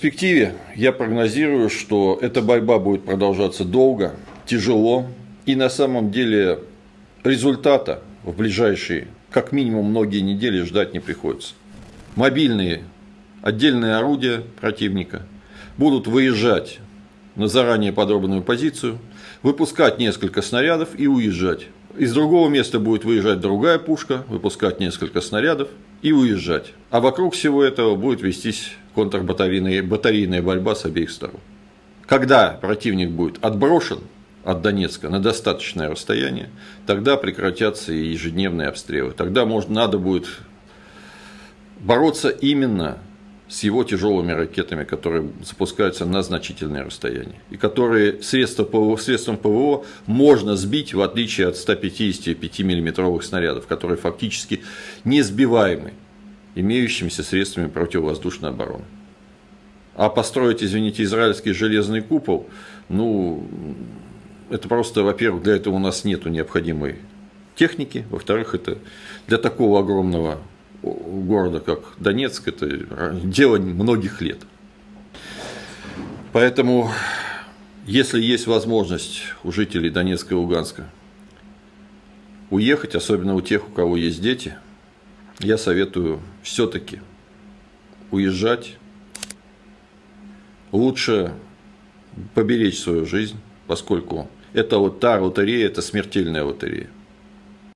перспективе я прогнозирую, что эта борьба будет продолжаться долго, тяжело, и на самом деле результата в ближайшие, как минимум, многие недели ждать не приходится. Мобильные отдельные орудия противника будут выезжать на заранее подробную позицию, выпускать несколько снарядов и уезжать. Из другого места будет выезжать другая пушка, выпускать несколько снарядов и уезжать. А вокруг всего этого будет вестись контрбатарейная батарейная борьба с обеих сторон. Когда противник будет отброшен от Донецка на достаточное расстояние, тогда прекратятся и ежедневные обстрелы. Тогда можно, надо будет бороться именно с его тяжелыми ракетами, которые запускаются на значительное расстояние. И которые средства ПВО, средством ПВО можно сбить, в отличие от 155 миллиметровых снарядов, которые фактически не сбиваемы имеющимися средствами противовоздушной обороны. А построить, извините, израильский железный купол, ну, это просто, во-первых, для этого у нас нет необходимой техники, во-вторых, это для такого огромного города, как Донецк, это дело многих лет. Поэтому, если есть возможность у жителей Донецка и Луганска уехать, особенно у тех, у кого есть дети, я советую все-таки уезжать. Лучше поберечь свою жизнь, поскольку это вот та лотерея, это смертельная лотерея.